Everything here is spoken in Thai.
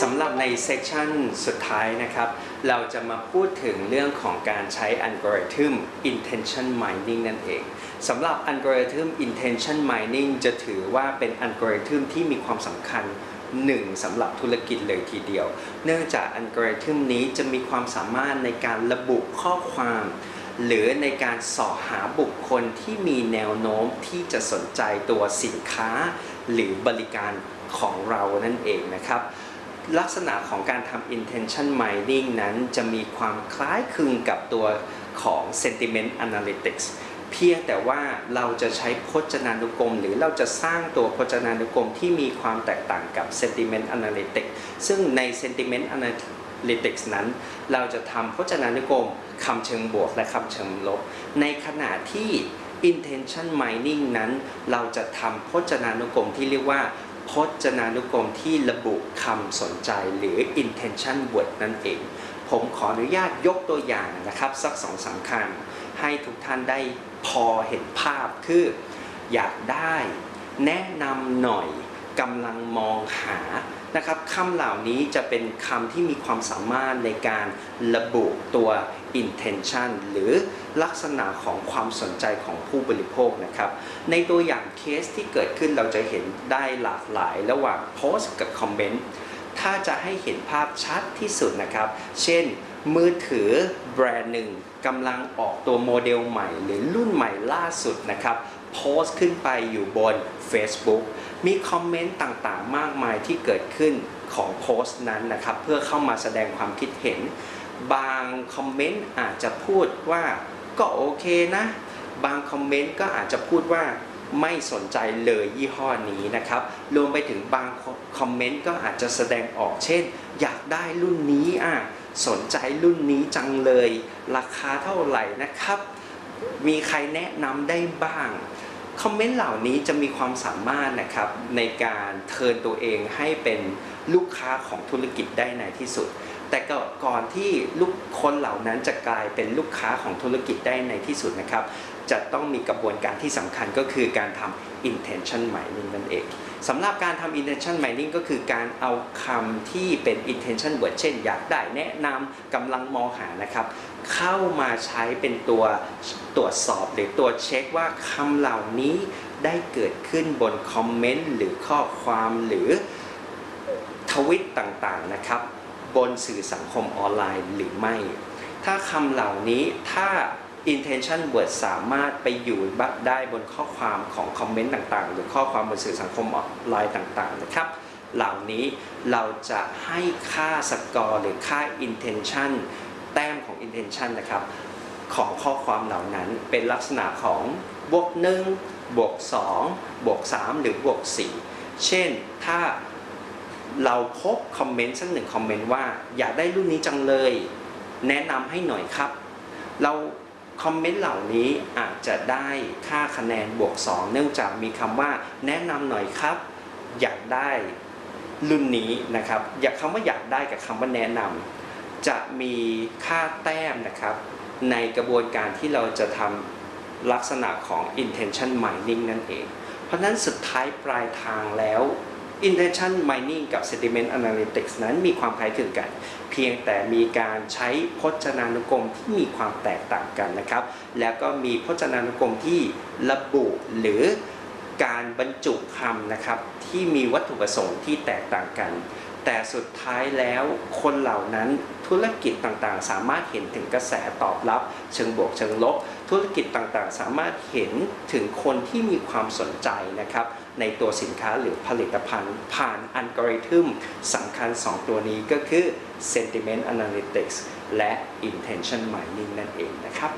สำหรับใน session สุดท้ายนะครับ เราจะมาพูดถึงเรื่องของการใช้อัลกอริทึม intention mining นั่นเองสำหรับอัลกอริทึม intention mining จะถือว่าเป็นอัลกอริทึมที่มีความสำคัญหนึ่งสำหรับธุรกิจเลยทีเดียว เนื่องจากอัลกอริทึมนี้จะมีความสามารถในการระบุข้อความ หรือในการเสาะหาบุคคลที่มีแนวโน้มที่จะสนใจตัวสินค้า หรือบริการของเรานั่นเองนะครับ ลักษณะของการทำ intention mining นั้นจะมีความคล้ายคลึงกับตัวของ sentiment analytics เพียงแต่ว่าเราจะใช้พจนานุกรม หรือเราจะสร้างตัวพจนานุกรมที่มีความแตกต่างกับ sentiment analytics ซึ่งใน sentiment analytics นั้น เราจะทำพจนานุกรมคำเชิงบวกและคำเชิงลบ ในขณะที่ intention mining นั้น เราจะทำพจนานุกรมที่เรียกว่า พจนานุกรมที่ระบุคำสนใจหรือ intention word นั่นเอง ผมขออนุญาตยกตัวอย่างนะครับ สักสองสามคำให้ทุกท่านได้พอเห็นภาพคือ อยากได้ แนะนำหน่อย กำลังมองหานะครับคำเหล่านี้จะเป็นคำที่มีความสามารถในการระบุตัว intention หรือลักษณะของความสนใจของผู้บริโภคนะครับ ในตัวอย่างเคสที่เกิดขึ้นเราจะเห็นได้หลากหลายระหว่างโพสต์กับคอมเมนต์ถ้าจะให้เห็นภาพชัดที่สุดนะครับ เช่น มือถือแบรนด์หนึ่งกำลังออกตัวโมเดลใหม่ หรือรุ่นใหม่ล่าสุดนะครับ โพสต์ขึ้นไปอยู่บน Facebook มีคอมเมนต์ต่างๆ มากมายที่เกิดขึ้นของโพสต์นั้นนะครับ เพื่อเข้ามาแสดงความคิดเห็น บางคอมเมนต์อาจจะพูดว่าก็โอเคนะ บางคอมเมนต์ก็อาจจะพูดว่าไม่สนใจเลยยี่ห้อนี้นะครับ รวมไปถึงบางคอมเมนต์ก็อาจจะแสดงออกเช่น อยากได้รุ่นนี้อะสนใจรุ่นนี้จังเลย ราคาเท่าไหร่นะครับ มีใครแนะนำได้บ้าง คอมเมนต์เหล่านี้จะมีความสามารถนะครับในการเทินตัวเองให้เป็นลูกค้าของธุรกิจได้ในที่สุด แต่ก่อนที่ลูกคนเหล่านั้นจะกลายเป็นลูกค้าของธุรกิจได้ในที่สุดนะครับ จะต้องมีกระบวนการที่สำคัญก็คือการทำ intention mining นั่นเองสำหรับการทำ intention mining ก็คือการเอาคำที่เป็น intention word เช่น อยากได้แนะนำกำลังมองหานะครับ เข้ามาใช้เป็นตัวตรวจสอบหรือตัวเช็คว่าคำเหล่านี้ได้เกิดขึ้นบนคอมเมนต์หรือข้อความหรือทวิตต่างๆนะครับ บนสื่อสังคมออนไลน์หรือไม่ ถ้าคำเหล่านี้ถ้า intention word สามารถไปอยู่ได้บนข้อความของคอมเมนต์ต่างๆ หรือข้อความบนสื่อสังคมออนไลน์ต่างๆนะครับเหล่านี้เราจะให้ค่าสกอร์หรือค่า intention แต้มของ intention นะครับ ของข้อความเหล่านั้นเป็นลักษณะของบวก1บวก2บวก3หรือบวก4เช่นถ้า เราพบคอมเมนต์สักหนึ่งคอมเมนต์ว่าอยากได้รุ่นนี้จังเลย แนะนำให้หน่อยครับ เราคอมเมนต์เหล่านี้อาจจะได้ค่าคะแนนบวก 2 เนื่องจากมีคำว่าแนะนำหน่อยครับ อยากได้รุ่นนี้นะครับ อยากคำว่าอยากได้กับคำว่าแนะนำจะมีค่าแต้มนะครับ ในกระบวนการที่เราจะทำลักษณะของ intention mining นั่นเอง เพราะนั้นสุดท้ายปลายทางแล้ว intention mining กับ sentiment analytics นั้นมีความคล้ายคลึงกัน เพียงแต่มีการใช้พจนานุกรมที่มีความแตกต่างกันนะครับ แล้วก็มีพจนานุกรมที่ระบุหรือการบรรจุคำนะครับที่มีวัตถุประสงค์ที่แตกต่างกัน แต่สุดท้ายแล้วคนเหล่านั้นธุรกิจต่างๆ สามารถเห็นถึงกระแสตอบรับ เชิงบวกเชิงลบ ธุรกิจต่างๆ สามารถเห็นถึงคนที่มีความสนใจนะครับในตัวสินค้าหรือผลิตภัณฑ์ ผ่านอัลกอริทึมสำคัญ 2 ตัวนี้ก็คือ sentiment analytics และ intention mining นั่นเองนะครับ